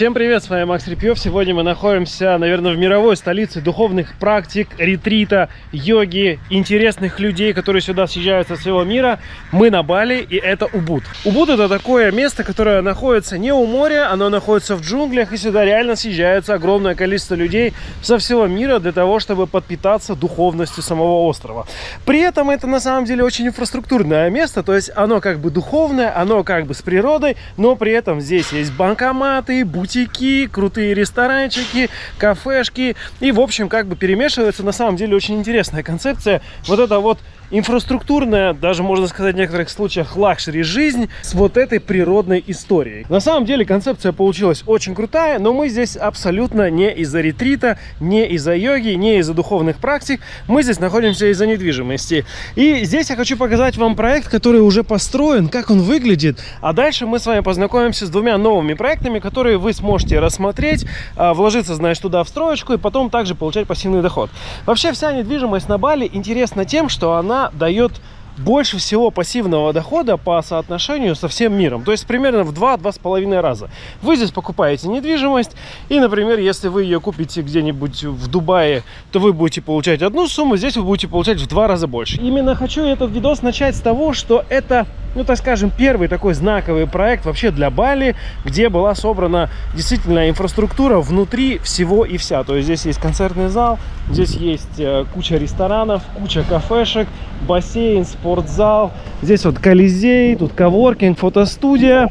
Всем привет, с вами Макс Репьев. Сегодня мы находимся, наверное, в мировой столице духовных практик, ретрита, йоги, интересных людей, которые сюда съезжают со всего мира. Мы на Бали, и это Убуд. Убуд это такое место, которое находится не у моря, оно находится в джунглях, и сюда реально съезжается огромное количество людей со всего мира для того, чтобы подпитаться духовностью самого острова. При этом это на самом деле очень инфраструктурное место, то есть оно как бы духовное, оно как бы с природой, но при этом здесь есть банкоматы, бутики, крутые ресторанчики, кафешки. И, в общем, как бы перемешивается на самом деле очень интересная концепция. Вот это вот инфраструктурная, даже можно сказать в некоторых случаях luxury жизнь с вот этой природной историей. На самом деле концепция получилась очень крутая, но мы здесь абсолютно не из-за ретрита, не из-за йоги, не из-за духовных практик. Мы здесь находимся из-за недвижимости. И здесь я хочу показать вам проект, который уже построен, как он выглядит. А дальше мы с вами познакомимся с двумя новыми проектами, которые вы сможете рассмотреть, а, вложиться, значит, туда в строечку и потом также получать пассивный доход. Вообще вся недвижимость на Бали интересна тем, что она дает больше всего пассивного дохода по соотношению со всем миром. То есть примерно в 2-2,5 раза. Вы здесь покупаете недвижимость, и, например, если вы ее купите где-нибудь в Дубае, то вы будете получать одну сумму, здесь вы будете получать в два раза больше. Именно хочу этот видос начать с того, что это ну, так скажем, первый такой знаковый проект вообще для Бали, где была собрана действительно инфраструктура внутри всего и вся. То есть здесь есть концертный зал, здесь есть э, куча ресторанов, куча кафешек, бассейн, спортзал. Здесь вот колизей, тут коворкинг, фотостудия,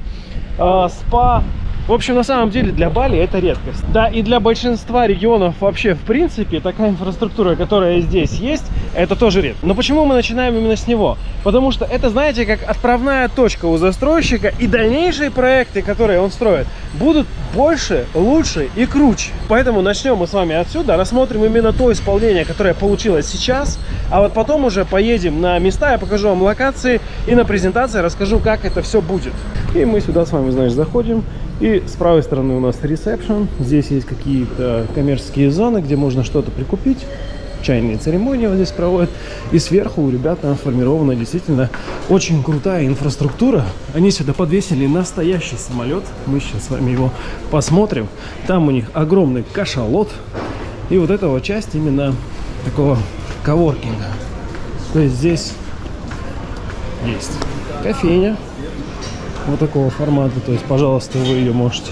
э, спа. В общем, на самом деле для Бали это редкость. Да, и для большинства регионов вообще, в принципе, такая инфраструктура, которая здесь есть, это тоже редко. Но почему мы начинаем именно с него? Потому что это, знаете, как отправная точка у застройщика, и дальнейшие проекты, которые он строит, будут больше, лучше и круче. Поэтому начнем мы с вами отсюда, рассмотрим именно то исполнение, которое получилось сейчас, а вот потом уже поедем на места, я покажу вам локации и на презентации расскажу, как это все будет. И мы сюда с вами, значит, заходим. И с правой стороны у нас ресепшн. Здесь есть какие-то коммерческие зоны, где можно что-то прикупить. Чайные церемонии вот здесь проводят. И сверху у ребят там сформирована действительно очень крутая инфраструктура. Они сюда подвесили настоящий самолет. Мы сейчас с вами его посмотрим. Там у них огромный кашалот. И вот эта вот часть именно такого коворкинга. То есть здесь есть кофейня вот такого формата. То есть, пожалуйста, вы ее можете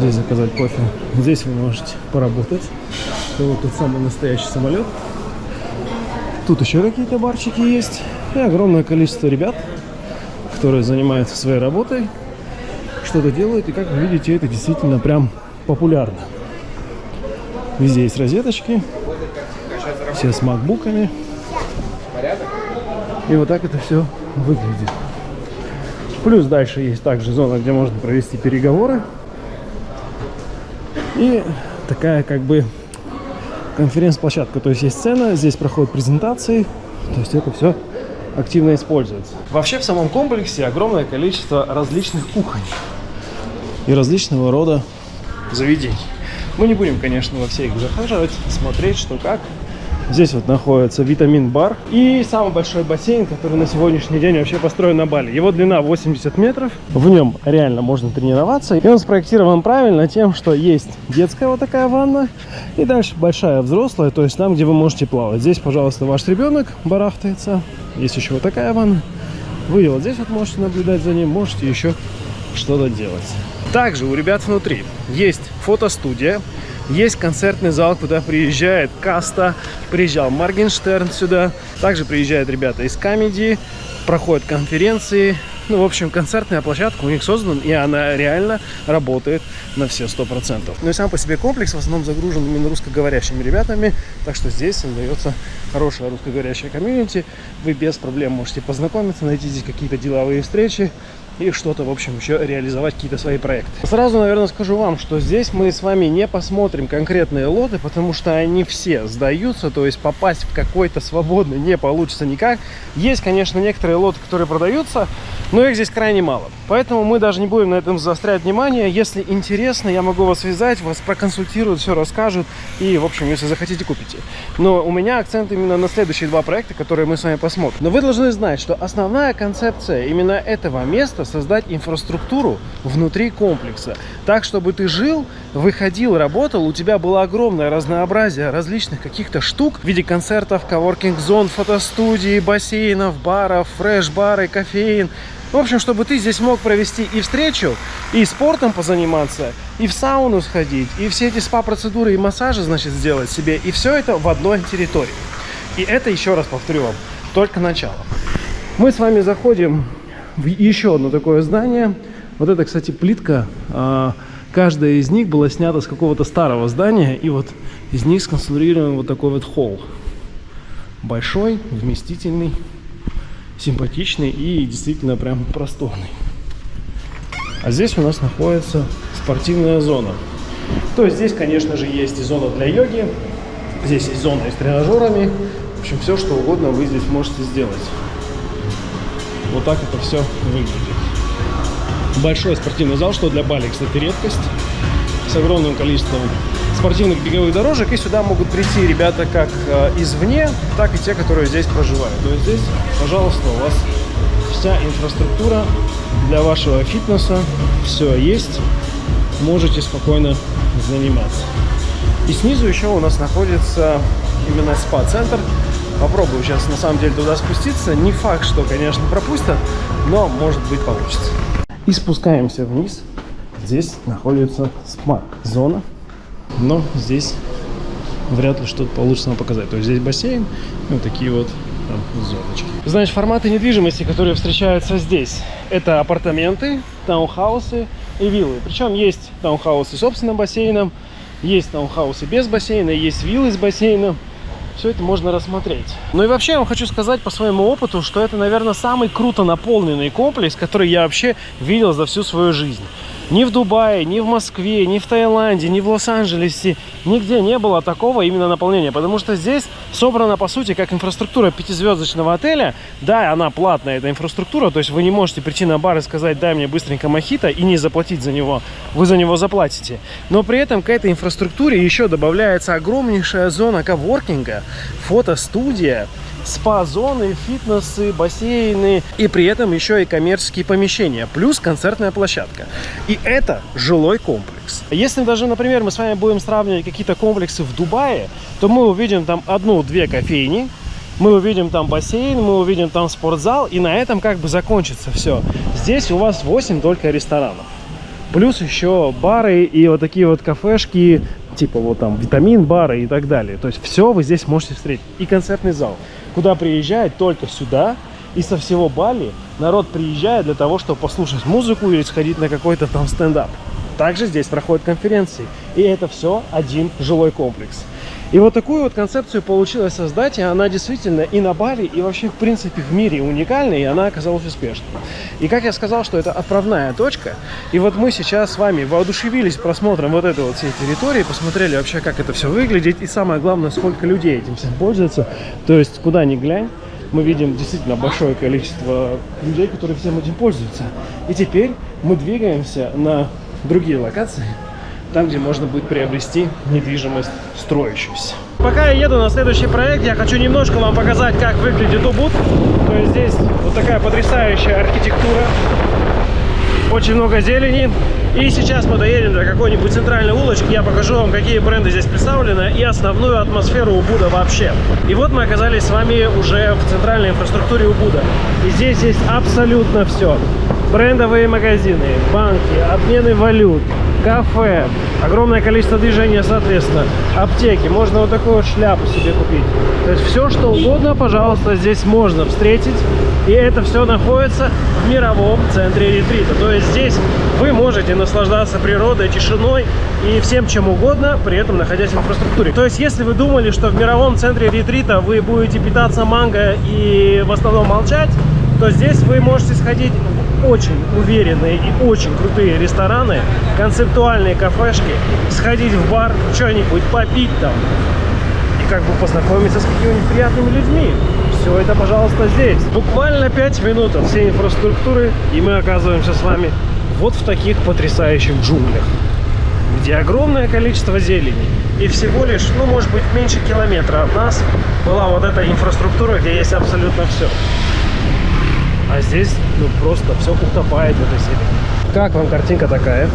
здесь заказать кофе. Здесь вы можете поработать. Это вот тот самый настоящий самолет. Тут еще какие-то барчики есть. И огромное количество ребят, которые занимаются своей работой, что-то делают. И как вы видите, это действительно прям популярно. Везде есть розеточки. Все с макбуками. И вот так это все выглядит. Плюс дальше есть также зона, где можно провести переговоры. И такая как бы конференц-площадка. То есть есть сцена, здесь проходят презентации. То есть это все активно используется. Вообще в самом комплексе огромное количество различных кухонь и различного рода заведений. Мы не будем, конечно, во все их захаживать, смотреть, что как. Здесь вот находится витамин бар и самый большой бассейн, который на сегодняшний день вообще построен на Бали. Его длина 80 метров. В нем реально можно тренироваться. И он спроектирован правильно тем, что есть детская вот такая ванна и дальше большая взрослая, то есть там, где вы можете плавать. Здесь, пожалуйста, ваш ребенок барахтается. Есть еще вот такая ванна. Вы вот здесь вот можете наблюдать за ним, можете еще что-то делать. Также у ребят внутри есть фотостудия, есть концертный зал, куда приезжает Каста, приезжал Маргенштерн сюда. Также приезжают ребята из Камеди, проходят конференции. Ну, в общем, концертная площадка у них создана, и она реально работает на все сто процентов. Ну и сам по себе комплекс в основном загружен именно русскоговорящими ребятами, так что здесь создается хорошая русскоговорящая комьюнити. Вы без проблем можете познакомиться, найти здесь какие-то деловые встречи, и что-то, в общем, еще реализовать какие-то свои проекты. Сразу, наверное, скажу вам, что здесь мы с вами не посмотрим конкретные лоты, потому что они все сдаются, то есть попасть в какой-то свободный не получится никак. Есть, конечно, некоторые лоты, которые продаются, но их здесь крайне мало. Поэтому мы даже не будем на этом заострять внимание. Если интересно, я могу вас связать, вас проконсультируют, все расскажут. И, в общем, если захотите, купите. Но у меня акцент именно на следующие два проекта, которые мы с вами посмотрим. Но вы должны знать, что основная концепция именно этого места это создать инфраструктуру внутри комплекса. Так, чтобы ты жил, выходил, работал, у тебя было огромное разнообразие различных каких-то штук в виде концертов, коворкинг-зон, фотостудии, бассейнов, баров, фреш-бары, кофеин. В общем, чтобы ты здесь мог провести и встречу, и спортом позаниматься, и в сауну сходить, и все эти спа-процедуры и массажи, значит, сделать себе. И все это в одной территории. И это, еще раз повторю вам, только начало. Мы с вами заходим еще одно такое здание. Вот это, кстати, плитка. А, каждая из них была снята с какого-то старого здания. И вот из них сконструирован вот такой вот холл. Большой, вместительный симпатичный и действительно прям просторный. А здесь у нас находится спортивная зона. То есть здесь, конечно же, есть и зона для йоги, здесь есть зона и с тренажерами. В общем, все, что угодно вы здесь можете сделать. Вот так это все выглядит. Большой спортивный зал, что для Бали, кстати, редкость. С огромным количеством спортивных беговых дорожек. И сюда могут прийти ребята как э, извне, так и те, которые здесь проживают. То есть здесь, пожалуйста, у вас вся инфраструктура для вашего фитнеса. Все есть. Можете спокойно заниматься. И снизу еще у нас находится именно спа-центр. Попробую сейчас на самом деле туда спуститься. Не факт, что, конечно, пропустят, но может быть получится. И спускаемся вниз. Здесь находится спа-зона но здесь вряд ли что-то получится нам показать. То есть здесь бассейн, вот такие вот там, зоночки. Значит, форматы недвижимости, которые встречаются здесь, это апартаменты, таунхаусы и виллы. Причем есть таунхаусы с собственным бассейном, есть таунхаусы без бассейна, есть виллы с бассейном. Все это можно рассмотреть. Ну и вообще я вам хочу сказать по своему опыту, что это, наверное, самый круто наполненный комплекс, который я вообще видел за всю свою жизнь. Ни в Дубае, ни в Москве, ни в Таиланде, ни в Лос-Анджелесе, нигде не было такого именно наполнения. Потому что здесь собрана, по сути, как инфраструктура пятизвездочного отеля. Да, она платная, эта инфраструктура, то есть вы не можете прийти на бар и сказать, дай мне быстренько мохито и не заплатить за него. Вы за него заплатите. Но при этом к этой инфраструктуре еще добавляется огромнейшая зона коворкинга, фотостудия, спа-зоны, фитнесы, бассейны и при этом еще и коммерческие помещения, плюс концертная площадка. И это жилой комплекс. Если даже, например, мы с вами будем сравнивать какие-то комплексы в Дубае, то мы увидим там одну-две кофейни, мы увидим там бассейн, мы увидим там спортзал, и на этом как бы закончится все. Здесь у вас 8 только ресторанов. Плюс еще бары и вот такие вот кафешки, типа вот там витамин бары и так далее. То есть все вы здесь можете встретить. И концертный зал куда приезжает только сюда. И со всего Бали народ приезжает для того, чтобы послушать музыку или сходить на какой-то там стендап. Также здесь проходят конференции. И это все один жилой комплекс. И вот такую вот концепцию получилось создать, и она действительно и на Бали, и вообще, в принципе, в мире уникальная, и она оказалась успешной. И как я сказал, что это отправная точка, и вот мы сейчас с вами воодушевились просмотром вот этой вот всей территории, посмотрели вообще, как это все выглядит, и самое главное, сколько людей этим всем пользуются. То есть, куда ни глянь, мы видим действительно большое количество людей, которые всем этим пользуются. И теперь мы двигаемся на другие локации, там, где можно будет приобрести недвижимость строящуюся. Пока я еду на следующий проект, я хочу немножко вам показать, как выглядит Убуд. То есть здесь вот такая потрясающая архитектура, очень много зелени. И сейчас мы доедем до какой-нибудь центральной улочки, я покажу вам, какие бренды здесь представлены и основную атмосферу Убуда вообще. И вот мы оказались с вами уже в центральной инфраструктуре Убуда. И здесь есть абсолютно все. Брендовые магазины, банки, обмены валют, кафе, огромное количество движения, соответственно, аптеки. Можно вот такую вот шляпу себе купить. То есть все, что угодно, пожалуйста, здесь можно встретить. И это все находится в мировом центре ретрита. То есть здесь вы можете наслаждаться природой, тишиной и всем чем угодно, при этом находясь в инфраструктуре. То есть если вы думали, что в мировом центре ретрита вы будете питаться манго и в основном молчать, то здесь вы можете сходить очень уверенные и очень крутые рестораны, концептуальные кафешки, сходить в бар, что-нибудь попить там и как бы познакомиться с какими-нибудь приятными людьми. Все это, пожалуйста, здесь. Буквально 5 минут от всей инфраструктуры, и мы оказываемся с вами вот в таких потрясающих джунглях, где огромное количество зелени. И всего лишь, ну, может быть, меньше километра от нас была вот эта инфраструктура, где есть абсолютно все. А здесь ну, просто все утопает в этой зелени. Как вам картинка такая?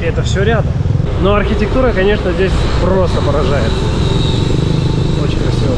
И это все рядом. Но архитектура, конечно, здесь просто поражает. Очень красиво.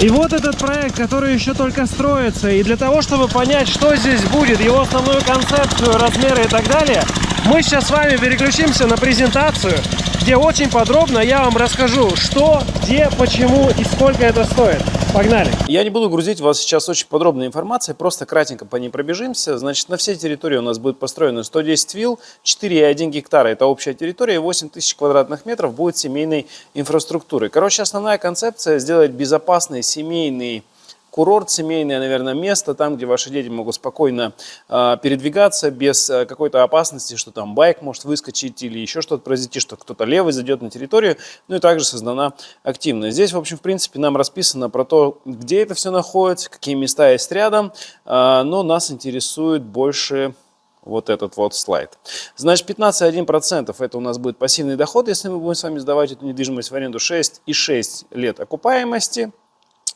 И вот этот проект, который еще только строится. И для того, чтобы понять, что здесь будет, его основную концепцию, размеры и так далее, мы сейчас с вами переключимся на презентацию, где очень подробно я вам расскажу, что, где, почему и сколько это стоит. Погнали! Я не буду грузить вас сейчас очень подробной информацией, просто кратенько по ней пробежимся. Значит, на всей территории у нас будет построено 110 вилл, 4,1 гектара – это общая территория, 8 тысяч квадратных метров будет семейной инфраструктуры. Короче, основная концепция – сделать безопасный семейный курорт семейное, наверное, место, там, где ваши дети могут спокойно э, передвигаться без э, какой-то опасности, что там байк может выскочить или еще что-то произойти, что кто-то левый зайдет на территорию. Ну и также создана активность. Здесь, в общем, в принципе, нам расписано про то, где это все находится, какие места есть рядом, э, но нас интересует больше вот этот вот слайд. Значит, 15,1% это у нас будет пассивный доход, если мы будем с вами сдавать эту недвижимость в аренду 6,6 лет окупаемости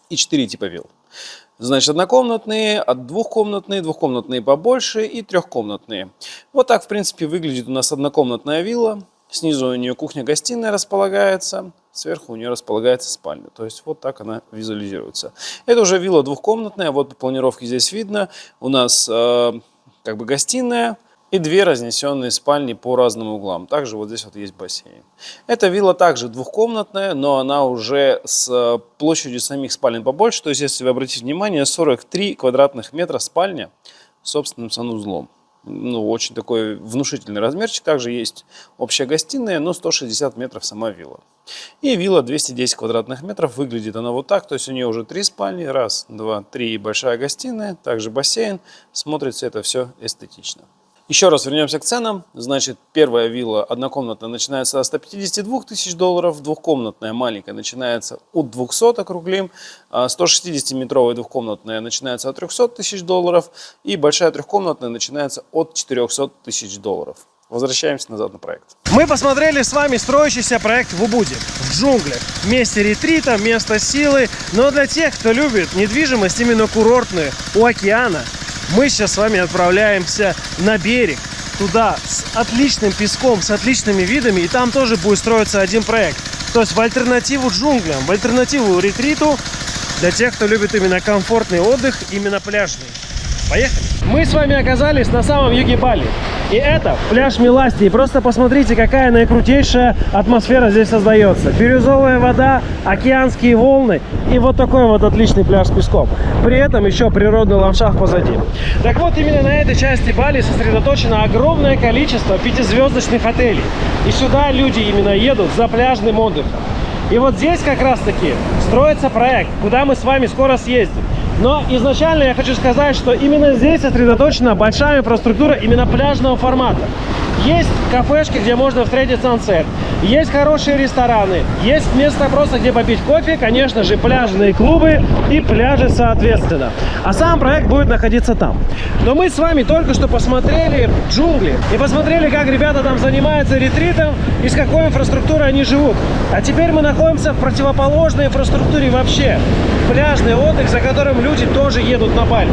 и 4 типа вилл. Значит, однокомнатные, двухкомнатные, двухкомнатные побольше и трехкомнатные. Вот так, в принципе, выглядит у нас однокомнатная вилла. Снизу у нее кухня-гостиная располагается, сверху у нее располагается спальня. То есть вот так она визуализируется. Это уже вилла двухкомнатная, вот по планировке здесь видно. У нас э, как бы гостиная, и две разнесенные спальни по разным углам. Также вот здесь вот есть бассейн. Эта вилла также двухкомнатная, но она уже с э, площадью самих спален побольше. То есть, если вы обратите внимание, 43 квадратных метра спальня с собственным санузлом. Ну, очень такой внушительный размерчик. Также есть общая гостиная, но 160 метров сама вилла. И вилла 210 квадратных метров. Выглядит она вот так. То есть у нее уже три спальни. Раз, два, три и большая гостиная. Также бассейн. Смотрится это все эстетично. Еще раз вернемся к ценам. Значит, первая вилла однокомнатная начинается от 152 тысяч долларов, двухкомнатная маленькая начинается от 200 округлим, 160-метровая а двухкомнатная начинается от 300 тысяч долларов и большая трехкомнатная начинается от 400 тысяч долларов. Возвращаемся назад на проект. Мы посмотрели с вами строящийся проект в Убуде, в джунглях. Месте ретрита, место силы. Но для тех, кто любит недвижимость именно курортную, у океана, мы сейчас с вами отправляемся на берег, туда, с отличным песком, с отличными видами, и там тоже будет строиться один проект. То есть в альтернативу джунглям, в альтернативу ретриту, для тех, кто любит именно комфортный отдых, именно пляжный. Поехали! Мы с вами оказались на самом юге Бали. И это пляж Миласти. И просто посмотрите, какая наикрутейшая атмосфера здесь создается. Бирюзовая вода, океанские волны и вот такой вот отличный пляж с песком. При этом еще природный ландшафт позади. Так вот, именно на этой части Бали сосредоточено огромное количество пятизвездочных отелей. И сюда люди именно едут за пляжным отдыхом. И вот здесь как раз таки строится проект, куда мы с вами скоро съездим. Но изначально я хочу сказать, что именно здесь сосредоточена большая инфраструктура именно пляжного формата. Есть кафешки, где можно встретить сансет. Есть хорошие рестораны. Есть место просто, где попить кофе. Конечно же, пляжные клубы и пляжи соответственно. А сам проект будет находиться там. Но мы с вами только что посмотрели джунгли. И посмотрели, как ребята там занимаются ретритом и с какой инфраструктурой они живут. А теперь мы находимся в противоположной инфраструктуре вообще. Пляжный отдых, за которым люди тоже едут на Бали.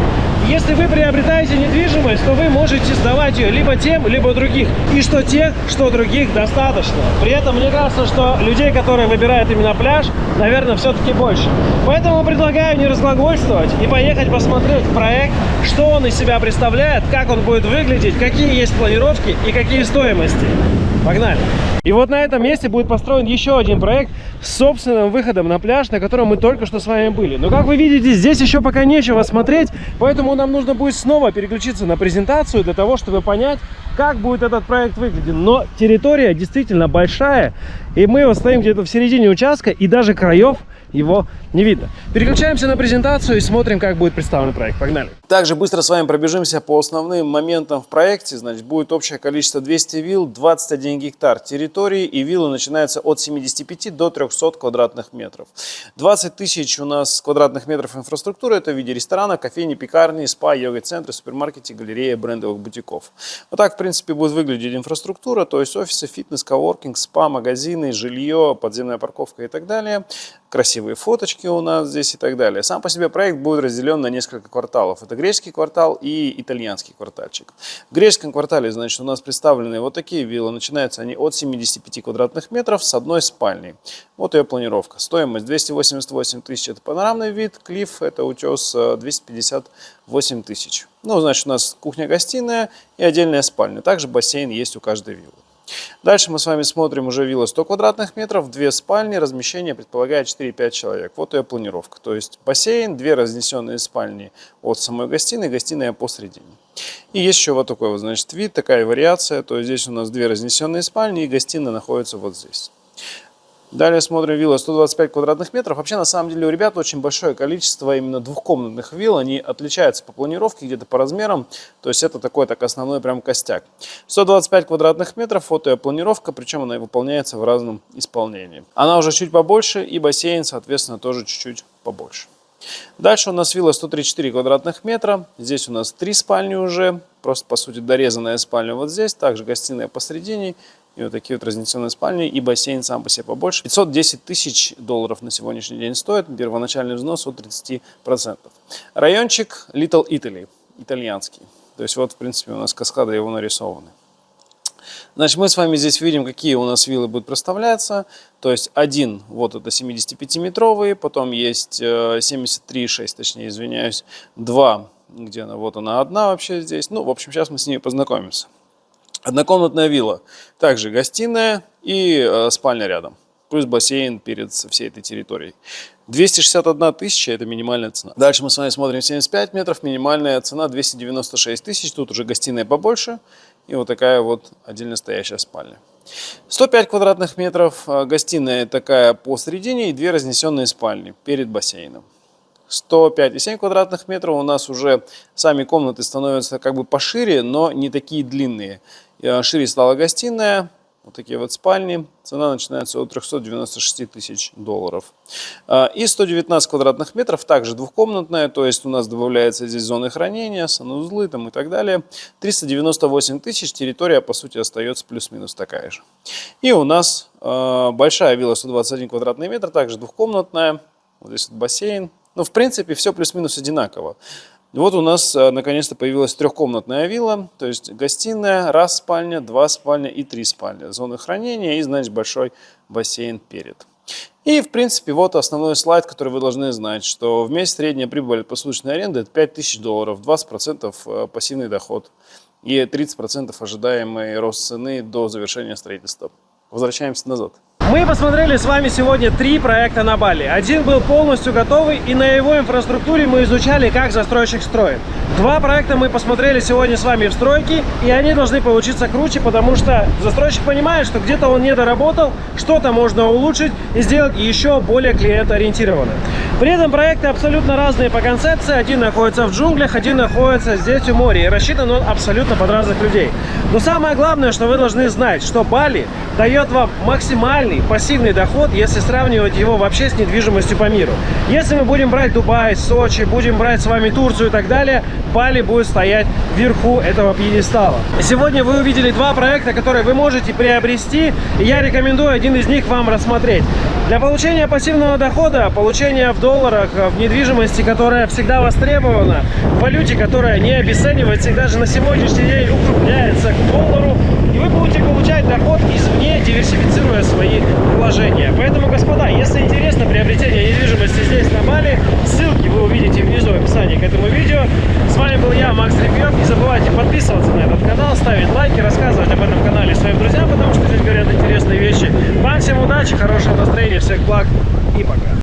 Если вы приобретаете недвижимость, то вы можете сдавать ее либо тем, либо других. И что тех, что других достаточно. При этом мне кажется, что людей, которые выбирают именно пляж, наверное, все-таки больше. Поэтому предлагаю не разглагольствовать и поехать посмотреть проект, что он из себя представляет, как он будет выглядеть, какие есть планировки и какие стоимости. Погнали! И вот на этом месте будет построен еще один проект с собственным выходом на пляж, на котором мы только что с вами были. Но как вы видите, здесь еще пока нечего смотреть, поэтому нам нужно будет снова переключиться на презентацию для того, чтобы понять, как будет этот проект выглядеть. Но территория действительно большая, и мы вот стоим где-то в середине участка, и даже краев его не видно. Переключаемся на презентацию и смотрим, как будет представлен проект. Погнали. Также быстро с вами пробежимся по основным моментам в проекте. Значит, будет общее количество 200 вилл, 21 1 гектар территории и виллы начинаются от 75 до 300 квадратных метров. 20 тысяч у нас квадратных метров инфраструктуры, это в виде ресторана, кофейни, пекарни, спа, йога-центры, супермаркеты, галереи, брендовых бутиков. Вот так, в принципе, будет выглядеть инфраструктура, то есть офисы, фитнес, коворкинг, спа, магазины, жилье, подземная парковка и так далее. Красивые фоточки у нас здесь и так далее. Сам по себе проект будет разделен на несколько кварталов. Это греческий квартал и итальянский квартальчик. В греческом квартале, значит, у нас представлены вот такие виллы. Начинаются они от 75 квадратных метров с одной спальней. Вот ее планировка. Стоимость 288 тысяч – это панорамный вид, клифф – это утес 258 тысяч. Ну, значит, у нас кухня-гостиная и отдельная спальня. Также бассейн есть у каждой виллы. Дальше мы с вами смотрим уже вилла 100 квадратных метров, две спальни, размещение предполагает 4-5 человек. Вот ее планировка. То есть бассейн, две разнесенные спальни от самой гостиной, гостиная посредине. И есть еще вот такой вот, значит, вид, такая вариация. То есть здесь у нас две разнесенные спальни и гостиная находится вот здесь. Далее смотрим вилла 125 квадратных метров. Вообще, на самом деле, у ребят очень большое количество именно двухкомнатных вилл. Они отличаются по планировке, где-то по размерам. То есть это такой так основной прям костяк. 125 квадратных метров, фото и планировка, причем она выполняется в разном исполнении. Она уже чуть побольше и бассейн, соответственно, тоже чуть-чуть побольше. Дальше у нас вилла 134 квадратных метра. Здесь у нас три спальни уже. Просто, по сути, дорезанная спальня вот здесь. Также гостиная посредине и вот такие вот разнесенные спальни, и бассейн сам по себе побольше. 510 тысяч долларов на сегодняшний день стоит, первоначальный взнос от 30%. Райончик Little Italy, итальянский. То есть вот, в принципе, у нас каскады его нарисованы. Значит, мы с вами здесь видим, какие у нас виллы будут проставляться. То есть один, вот это 75-метровые, потом есть 73,6, э, точнее, извиняюсь, два, где она, вот она одна вообще здесь. Ну, в общем, сейчас мы с ней познакомимся. Однокомнатная вилла. Также гостиная и э, спальня рядом. Плюс бассейн перед всей этой территорией. 261 тысяча – это минимальная цена. Дальше мы с вами смотрим 75 метров. Минимальная цена 296 тысяч. Тут уже гостиная побольше. И вот такая вот отдельно стоящая спальня. 105 квадратных метров. Э, гостиная такая посередине и две разнесенные спальни перед бассейном. 105,7 квадратных метров. У нас уже сами комнаты становятся как бы пошире, но не такие длинные. Э, шире стала гостиная, вот такие вот спальни. Цена начинается от 396 тысяч долларов. Э, и 119 квадратных метров, также двухкомнатная, то есть у нас добавляется здесь зоны хранения, санузлы там и так далее. 398 тысяч, территория по сути остается плюс-минус такая же. И у нас э, большая вилла 121 квадратный метр, также двухкомнатная. Вот здесь вот бассейн. Ну, в принципе, все плюс-минус одинаково. Вот у нас э, наконец-то появилась трехкомнатная вилла, то есть гостиная, раз спальня, два спальня и три спальня. Зоны хранения и, значит, большой бассейн перед. И, в принципе, вот основной слайд, который вы должны знать, что в месяц средняя прибыль от посуточной аренды – это 5000 долларов, 20% э, пассивный доход и 30% ожидаемый рост цены до завершения строительства. Возвращаемся назад. Мы посмотрели с вами сегодня три проекта на Бали. Один был полностью готовый, и на его инфраструктуре мы изучали, как застройщик строит. Два проекта мы посмотрели сегодня с вами в стройке, и они должны получиться круче, потому что застройщик понимает, что где-то он не доработал, что-то можно улучшить и сделать еще более клиентоориентированно. При этом проекты абсолютно разные по концепции. Один находится в джунглях, один находится здесь у моря. И рассчитан он абсолютно под разных людей. Но самое главное, что вы должны знать, что Бали дает вам максимальный пассивный доход, если сравнивать его вообще с недвижимостью по миру. Если мы будем брать Дубай, Сочи, будем брать с вами Турцию и так далее, Бали будет стоять вверху этого пьедестала. Сегодня вы увидели два проекта, которые вы можете приобрести, и я рекомендую один из них вам рассмотреть. Для получения пассивного дохода, получения в долларах, в недвижимости, которая всегда востребована, в валюте, которая не обесценивается и даже на сегодняшний день укрепляется к доллару, вы будете получать доход извне, диверсифицируя свои вложения. Поэтому, господа, если интересно приобретение недвижимости здесь, на Бали, ссылки вы увидите внизу в описании к этому видео. С вами был я, Макс Репьев. Не забывайте подписываться на этот канал, ставить лайки, рассказывать об этом канале своим друзьям, потому что здесь говорят интересные вещи. Вам всем удачи, хорошего настроения, всех благ и пока.